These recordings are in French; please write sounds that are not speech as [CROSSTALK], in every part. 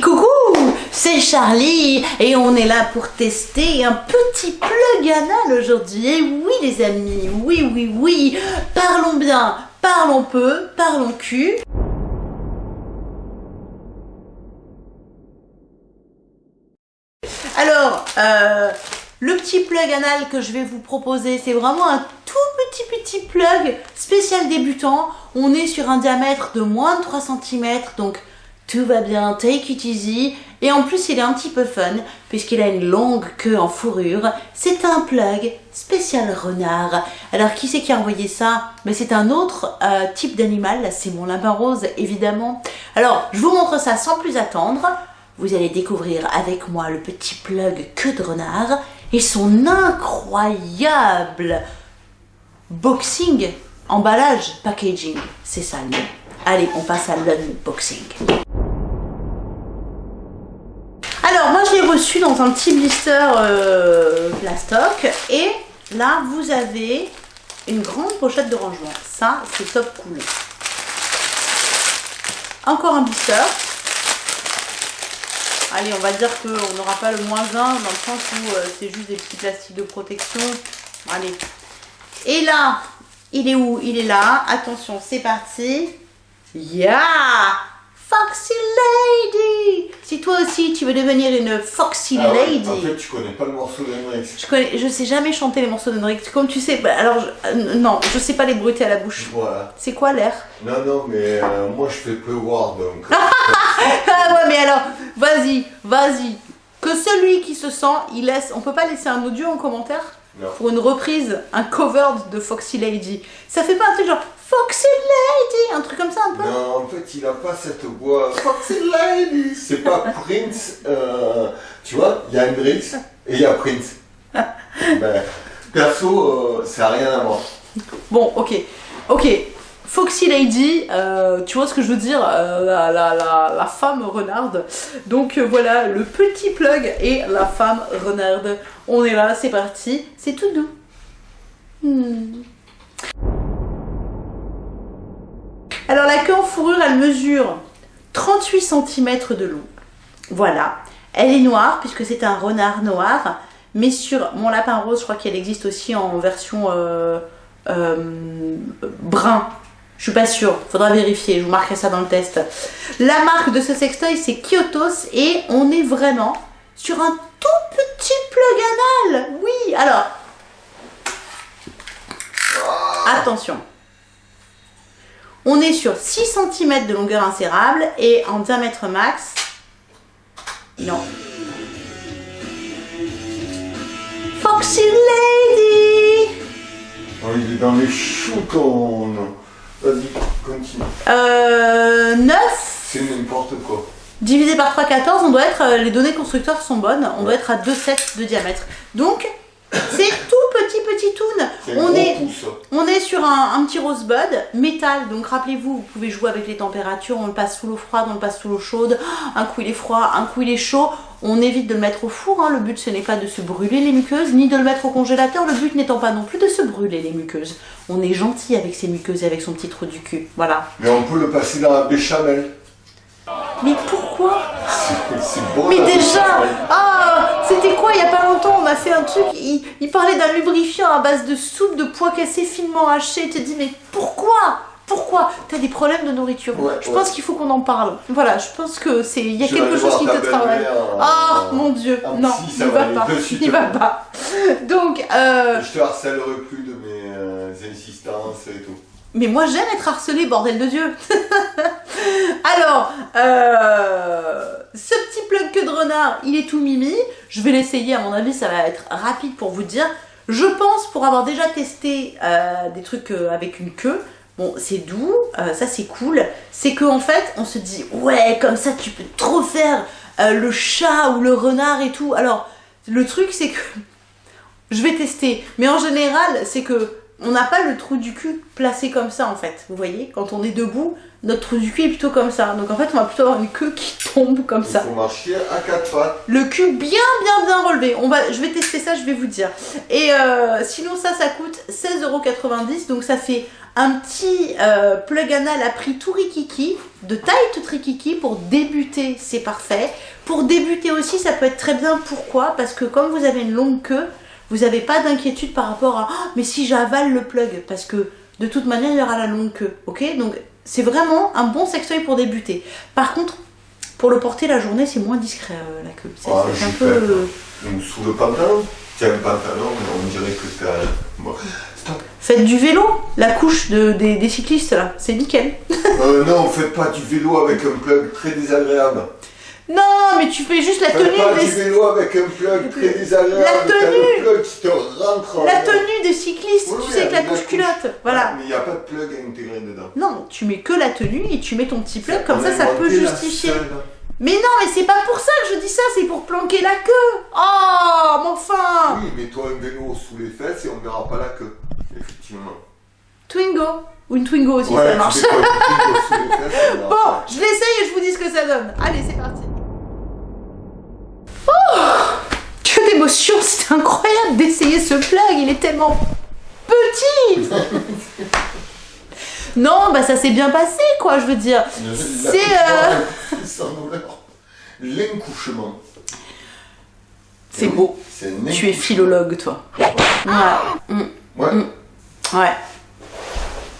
Coucou C'est Charlie et on est là pour tester un petit plug anal aujourd'hui. Et oui les amis, oui, oui, oui, parlons bien, parlons peu, parlons cul. Alors, euh, le petit plug anal que je vais vous proposer, c'est vraiment un tout petit petit plug spécial débutant. On est sur un diamètre de moins de 3 cm, donc tout va bien, take it easy. Et en plus, il est un petit peu fun, puisqu'il a une longue queue en fourrure. C'est un plug spécial renard. Alors, qui c'est qui a envoyé ça? Mais c'est un autre euh, type d'animal, c'est mon lapin rose, évidemment. Alors, je vous montre ça sans plus attendre. Vous allez découvrir avec moi le petit plug queue de renard et son incroyable boxing, emballage, packaging. C'est ça le nom. Allez, on passe à l'unboxing. Reçu dans un petit blister euh, plastoc. Et là, vous avez une grande pochette de rangement. Ça, c'est top cool. Encore un blister. Allez, on va dire qu'on n'aura pas le moins 1 dans le sens où euh, c'est juste des petits plastiques de protection. Allez. Et là, il est où? Il est là. Attention, c'est parti. Yeah Foxy Lady Si toi aussi tu veux devenir une Foxy Ah ouais, Lady... En fait, tu connais pas le morceau d'Hendrix. Je connais, je sais jamais chanter les morceaux d'Hendrix. Comme tu sais, bah, alors je- euh, non, je sais pas les bruiter à la bouche. Voilà. C'est quoi l'air? Non, non, mais euh, moi je fais peu voir donc. [LAUGHS] Ah ouais, mais alors, vas-y, vas-y. Que celui qui se sent, il laisse. On peut pas laisser un audio en commentaire? Non. pour une reprise, un cover de Foxy Lady. Ça fait pas un truc genre Foxy Lady, un truc comme ça un peu? Non, en fait, il a pas cette voix. Foxy Lady C'est pas Prince. euh, tu vois, il y a Hendrix et il y a Prince. [LAUGHS] ben, perso, euh, ça a rien à voir. Bon, ok, ok. Foxy Lady, euh, tu vois ce que je veux dire, euh, la, femme renarde. Donc euh, voilà, le petit plug et la femme renarde. On est là, c'est parti, c'est tout doux. Hmm. Alors la queue en fourrure, elle mesure 38 cm de long. Voilà. Elle est noire puisque c'est un renard noir. Mais sur mon lapin rose, je crois qu'elle existe aussi en version brun. Je suis pas sûre, faudra vérifier, je vous marquerai ça dans le test. La marque de ce sextoy c'est Kyotos et on est vraiment sur un tout petit plug anal. Oui, alors attention. On est sur 6 cm de longueur insérable et en diamètre max. Non. Foxy Lady Oh, il est dans les choux ton. Vas-y, continue. euh, 9 C'est n'importe quoi. divisé par 3, 14, on doit être, euh, les données constructeurs sont bonnes, on doit être à 2,7 de diamètre. Donc, c'est tout petit petit toon. On est, pouce. on est sur un, un petit rosebud métal, donc rappelez-vous, vous pouvez jouer avec les températures, on le passe sous l'eau froide, on le passe sous l'eau chaude, [GASPS] un coup il est froid, un coup il est chaud, on évite de le mettre au four, hein. le but ce n'est pas de se brûler les muqueuses, ni de le mettre au congélateur, le but n'étant pas non plus de se brûler les muqueuses. On est gentil avec ses muqueuses et avec son petit trou du cul, voilà. Mais on peut le passer dans la béchamel. Mais pourquoi? C'est bon. Mais déjà. Ah truc, il, il parlait d'un lubrifiant à base de soupe de pois cassés finement hachés. Tu te dis mais pourquoi? Pourquoi? T'as des problèmes de nourriture. Ouais, je ouais. pense qu'il faut qu'on en parle. Voilà, je pense que c'est il y a quelque chose qui te travaille. euh, mon dieu, un non, psy, il va va pas, il va pas. [LAUGHS] Donc, euh, Je te harcèlerai plus de mes euh, insistances et tout. mais moi j'aime être harcelée, bordel de Dieu. [LAUGHS] Alors, euh, ce petit plug que de renard, il est tout mimi. Je vais l'essayer, à mon avis, ça va être rapide pour vous dire. Je pense, pour avoir déjà testé euh, des trucs euh, avec une queue, bon, c'est doux, ça c'est cool. C'est qu'en fait, on se dit, ouais, comme ça tu peux trop faire le chat ou le renard et tout. Alors, le truc c'est que [LAUGHS] je vais tester. Mais en général, c'est que on n'a pas le trou du cul placé comme ça en fait. Vous voyez, quand on est debout, notre trou du cul est plutôt comme ça. Donc en fait, on va plutôt avoir une queue qui [LAUGHS] tombe comme ça. Faut marcher à quatre pattes. Le cul bien, bien, bien relevé. On va, je vais tester ça, je vais vous dire. Et euh, sinon, ça, ça coûte 16,90€. Donc ça fait un petit euh, plug anal à prix tout rikiki, de taille tout rikiki. Pour débuter, c'est parfait. Pour débuter aussi, ça peut être très bien. Pourquoi? Parce que comme vous avez une longue queue, vous n'avez pas d'inquiétude par rapport à oh, mais si j'avale le plug parce que de toute manière il y aura la longue queue ok? Donc c'est vraiment un bon sextoy pour débuter par contre pour le porter la journée c'est moins discret euh, la queue c'est Ah, c'est un peu Donc sous le pantalon? Tiens, le pantalon, on dirait que t'as. Bon. Stop. faites du vélo la couche de, des, des cyclistes là c'est nickel Euh, non, faites pas du vélo avec un plug très désagréable. Non mais tu fais juste la tenue pas du des, vélo avec un plug très désagréable. La tenue. plug qui te rentre. en- la tenue des cyclistes Oui, tu oui, sais avec la couche culotte voilà Mais il n'y a pas de plug à intégrer dedans. non tu mets que la tenue et tu mets ton petit plug comme ça ça peut justifier. Mais non, mais c'est pas pour ça que je dis ça, c'est pour planquer la queue. Oh, mais enfin Oui, mets-toi un vélo sous les fesses et on verra pas la queue. Effectivement. Twingo. Ou une Twingo aussi, ouais, ça marche. sous les fesses, Bon, je l'essaye et je vous dis ce que ça donne. Allez, c'est parti. C'était incroyable d'essayer ce plug, il est tellement petit Non, bah ça s'est bien passé, quoi, je veux dire. C'est, euh. L'incouchement. C'est beau. C'est Tu es philologue, toi. Ouais. Mm. Ouais. Ouais.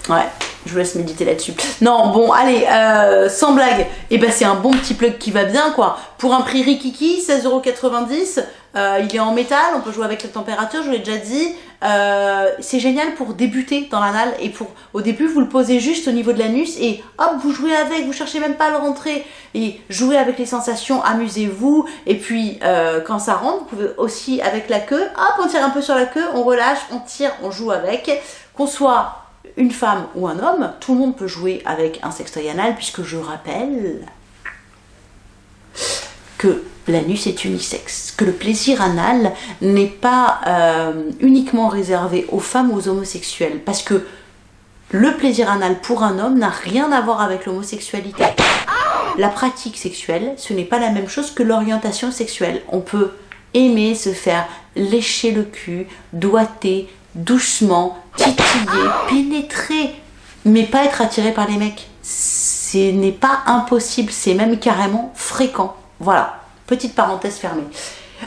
Ouais. Je vous laisse méditer là-dessus. Non, bon, allez, euh, sans blague, et ben c'est un bon petit plug qui va bien, quoi. Pour un prix rikiki, 16,90€, euh, il est en métal, on peut jouer avec la température, je vous l'ai déjà dit. Euh, c'est génial pour débuter dans l'anal et pour, au début, vous le posez juste au niveau de l'anus et hop, vous jouez avec, vous cherchez même pas à le rentrer et jouez avec les sensations, amusez-vous. Et puis, euh, quand ça rentre, vous pouvez aussi avec la queue, hop, on tire un peu sur la queue, on relâche, on tire, on joue avec. Qu'on soit une femme ou un homme, tout le monde peut jouer avec un sextoy anal puisque je rappelle que l'anus est unisexe, que le plaisir anal n'est pas euh, uniquement réservé aux femmes ou aux homosexuels parce que le plaisir anal pour un homme n'a rien à voir avec l'homosexualité. La pratique sexuelle, ce n'est pas la même chose que l'orientation sexuelle. On peut aimer se faire lécher le cul, doigter, doucement, titiller, pénétrer, mais pas être attiré par les mecs. Ce n'est pas impossible, c'est même carrément fréquent. Voilà, petite parenthèse fermée.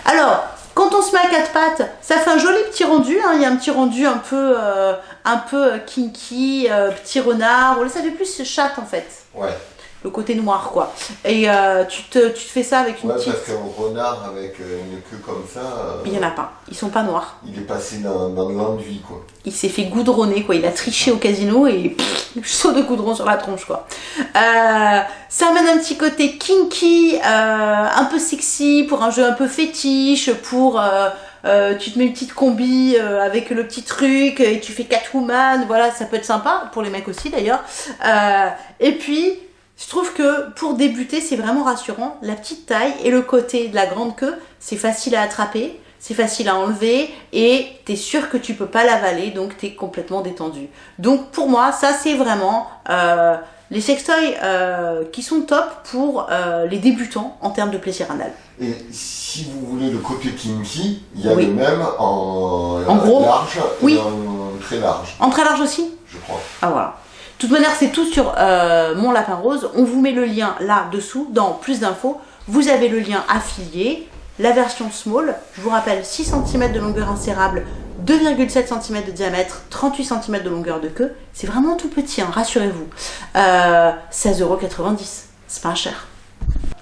Alors, quand on se met à quatre pattes, ça fait un joli petit rendu. hein. Il y a un petit rendu un peu, euh, un peu kinky, euh, petit renard. Ça fait plus chatte en fait. Ouais. Le côté noir quoi. Et euh, tu, te, tu te fais ça avec une Ouais, petite. parce qu'un renard avec euh, une queue comme ça, euh, Il y en a pas. Ils sont pas noirs. il est passé dans, dans l'enduit, quoi. Il s'est fait goudronner quoi. Il a triché au casino et pff, saut de goudron sur la tronche quoi. Euh, ça amène un petit côté kinky, un peu sexy pour un jeu un peu fétiche, pour euh, tu te mets une petite combi euh, avec le petit truc et tu fais Catwoman, voilà, ça peut être sympa pour les mecs aussi d'ailleurs. Euh, et puis je trouve que pour débuter, c'est vraiment rassurant. La petite taille et le côté de la grande queue, c'est facile à attraper, c'est facile à enlever et t'es sûr que tu peux pas l'avaler, donc t'es complètement détendu. Donc pour moi, ça c'est vraiment euh, les sextoys euh, qui sont top pour euh, les débutants en termes de plaisir anal. Et si vous voulez le côté kinky, il y a Oui. le même en, En gros large Oui. et en très large, En très large aussi je crois. Ah voilà. Toute manière, c'est tout sur euh, mon lapin rose. On vous met le lien là dessous dans plus d'infos. Vous avez le lien affilié, la version small. Je vous rappelle 6 cm de longueur insérable, 2,7 cm de diamètre, 38 cm de longueur de queue. C'est vraiment tout petit, hein, rassurez-vous. Euh, 16,90€. C'est pas cher.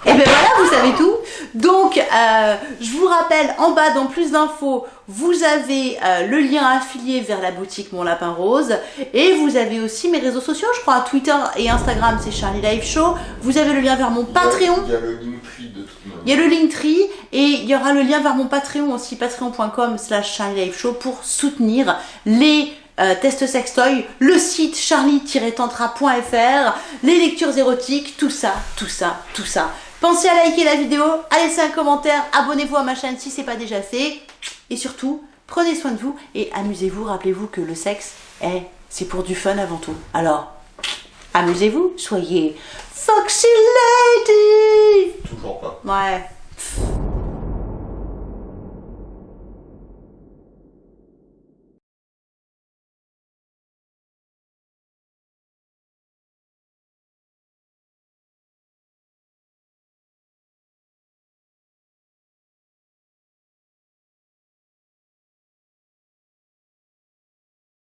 Et ben voilà, vous savez tout. Donc, euh, je vous rappelle, en bas, dans plus d'infos, vous avez euh, le lien affilié vers la boutique Mon Lapin Rose. Et vous avez aussi mes réseaux sociaux, je crois, Twitter et Instagram, c'est Charlie Live Show. Vous avez le lien vers mon Patreon. Il y a le Linktree de toute manière. Il y a le Linktree et il y aura le lien vers mon Patreon aussi, patreon.com slash Charlie Live Show pour soutenir les euh, tests sextoy, le site charlie-tantra.fr, les lectures érotiques, tout ça, tout ça, tout ça. Pensez à liker la vidéo, à laisser un commentaire, abonnez-vous à ma chaîne si c'est pas déjà fait. Et surtout, prenez soin de vous et amusez-vous. Rappelez-vous que le sexe, Eh, c'est pour du fun avant tout. Alors, amusez-vous, soyez Foxy Lady Toujours pas. Ouais.